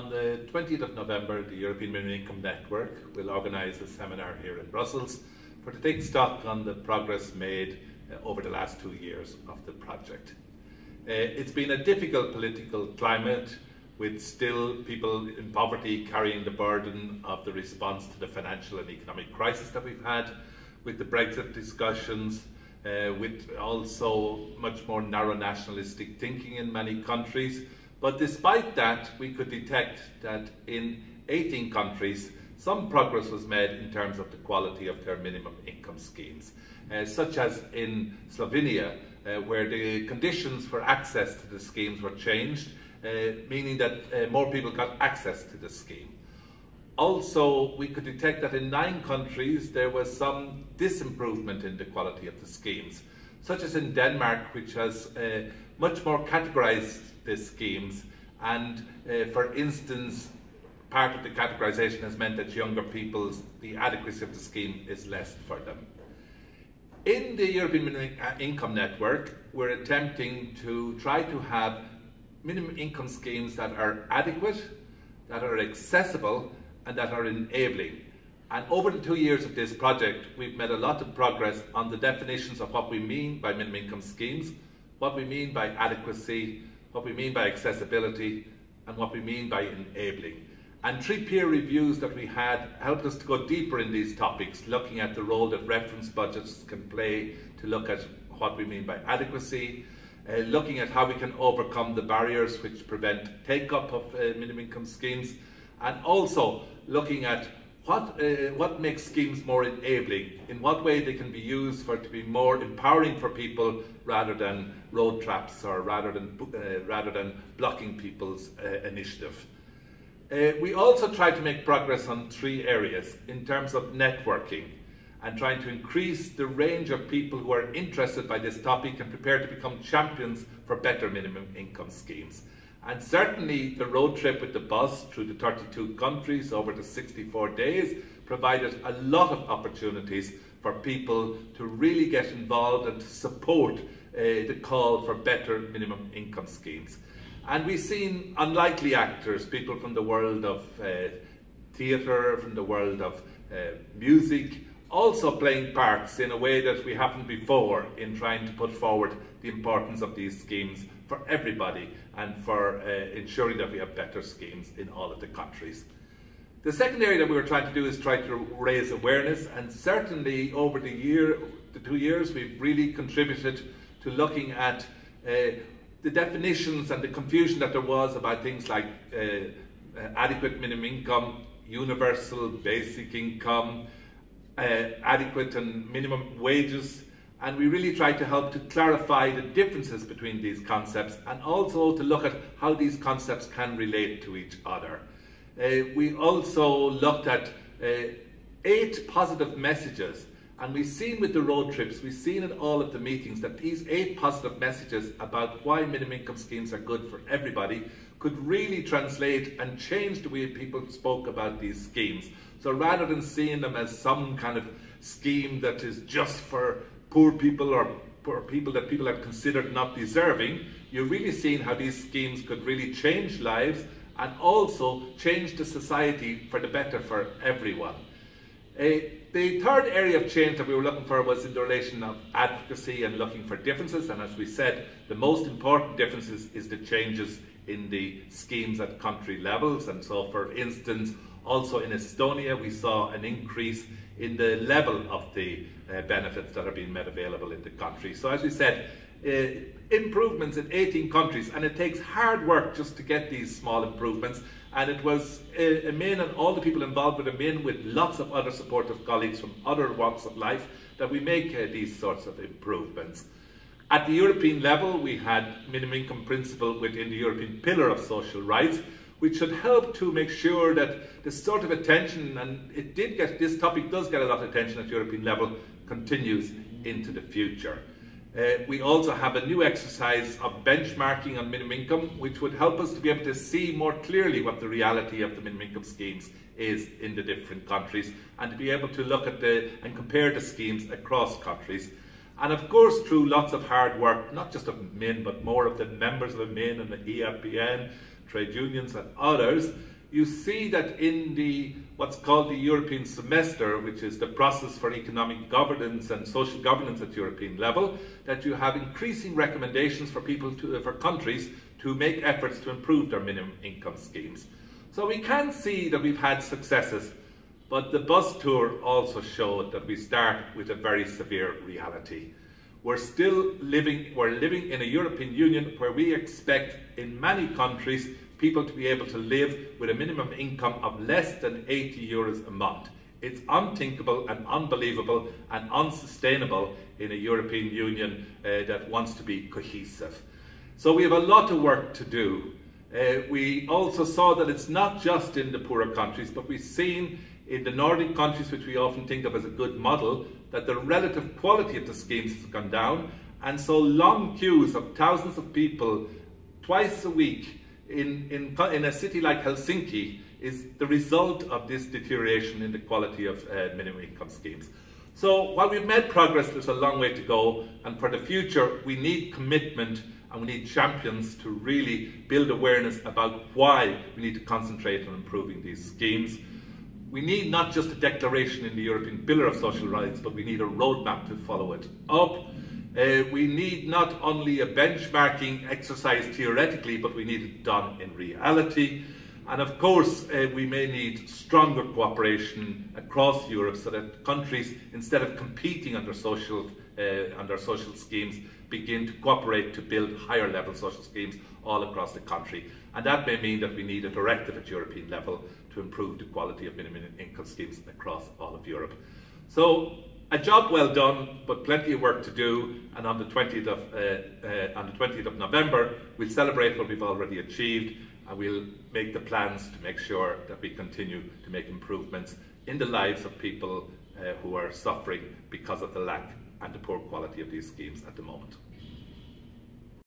On the 20th of November, the European Minimum Income Network will organise a seminar here in Brussels for to take stock on the progress made uh, over the last two years of the project. Uh, it's been a difficult political climate with still people in poverty carrying the burden of the response to the financial and economic crisis that we've had, with the Brexit discussions, uh, with also much more narrow nationalistic thinking in many countries. But despite that, we could detect that in 18 countries, some progress was made in terms of the quality of their minimum income schemes, uh, such as in Slovenia, uh, where the conditions for access to the schemes were changed, uh, meaning that uh, more people got access to the scheme. Also, we could detect that in nine countries there was some disimprovement in the quality of the schemes, such as in Denmark, which has uh, much more categorized the schemes, and uh, for instance, part of the categorization has meant that younger people's the adequacy of the scheme is less for them. In the European Minimum Income Network, we're attempting to try to have minimum income schemes that are adequate, that are accessible, and that are enabling. And over the two years of this project, we've made a lot of progress on the definitions of what we mean by minimum income schemes, what we mean by adequacy, what we mean by accessibility, and what we mean by enabling. And three peer reviews that we had helped us to go deeper in these topics, looking at the role that reference budgets can play to look at what we mean by adequacy, uh, looking at how we can overcome the barriers which prevent take up of uh, minimum income schemes, and also looking at what, uh, what makes schemes more enabling, in what way they can be used for to be more empowering for people rather than road traps or rather than, uh, rather than blocking people's uh, initiative. Uh, we also try to make progress on three areas in terms of networking and trying to increase the range of people who are interested by this topic and prepared to become champions for better minimum income schemes. And certainly the road trip with the bus through the 32 countries over the 64 days provided a lot of opportunities for people to really get involved and to support uh, the call for better minimum income schemes. And we've seen unlikely actors, people from the world of uh, theatre, from the world of uh, music, also playing parts in a way that we haven't before in trying to put forward the importance of these schemes for everybody and for uh, ensuring that we have better schemes in all of the countries. The second area that we were trying to do is try to raise awareness and certainly over the year, the two years, we've really contributed to looking at uh, the definitions and the confusion that there was about things like uh, adequate minimum income, universal basic income, uh, adequate and minimum wages, and we really tried to help to clarify the differences between these concepts and also to look at how these concepts can relate to each other. Uh, we also looked at uh, eight positive messages and we've seen with the road trips, we've seen in all of the meetings that these eight positive messages about why minimum income schemes are good for everybody could really translate and change the way people spoke about these schemes. So rather than seeing them as some kind of scheme that is just for poor people or poor people that people have considered not deserving, you're really seeing how these schemes could really change lives and also change the society for the better for everyone. Uh, the third area of change that we were looking for was in the relation of advocacy and looking for differences. And as we said, the most important differences is the changes in the schemes at country levels. And so, for instance, also in Estonia, we saw an increase in the level of the uh, benefits that are being made available in the country. So, as we said, uh, improvements in 18 countries, and it takes hard work just to get these small improvements. And it was uh, EMIN and all the people involved with EMIN, with lots of other supportive colleagues from other walks of life, that we make uh, these sorts of improvements. At the European level, we had minimum income principle within the European Pillar of Social Rights, which should help to make sure that the sort of attention, and it did get, this topic does get a lot of attention at European level, continues into the future. Uh, we also have a new exercise of benchmarking on minimum income, which would help us to be able to see more clearly what the reality of the minimum income schemes is in the different countries, and to be able to look at the and compare the schemes across countries. And of course, through lots of hard work, not just of EMIN, but more of the members of the EMIN and the EAPN, trade unions and others, you see that in the what's called the European semester, which is the process for economic governance and social governance at European level, that you have increasing recommendations for people to, for countries to make efforts to improve their minimum income schemes. So we can see that we've had successes, but the bus tour also showed that we start with a very severe reality. We're still living, we're living in a European Union where we expect in many countries people to be able to live with a minimum income of less than 80 euros a month. It's unthinkable and unbelievable and unsustainable in a European Union uh, that wants to be cohesive. So we have a lot of work to do. Uh, we also saw that it's not just in the poorer countries, but we've seen in the Nordic countries, which we often think of as a good model, that the relative quality of the schemes has gone down, and so long queues of thousands of people twice a week in, in, in a city like Helsinki is the result of this deterioration in the quality of uh, minimum income schemes. So while we've made progress, there's a long way to go, and for the future, we need commitment and we need champions to really build awareness about why we need to concentrate on improving these schemes. We need not just a declaration in the European Pillar of Social Rights, but we need a roadmap to follow it up. Uh, we need not only a benchmarking exercise theoretically, but we need it done in reality. And of course, uh, we may need stronger cooperation across Europe so that countries, instead of competing under social, uh, under social schemes, begin to cooperate to build higher level social schemes all across the country. And that may mean that we need a directive at European level to improve the quality of minimum income schemes across all of Europe. So a job well done, but plenty of work to do. And on the 20th of, uh, uh, on the 20th of November, we'll celebrate what we've already achieved and we'll make the plans to make sure that we continue to make improvements in the lives of people uh, who are suffering because of the lack and the poor quality of these schemes at the moment.